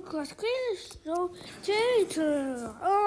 Lucas Cristo, Tito. Oh,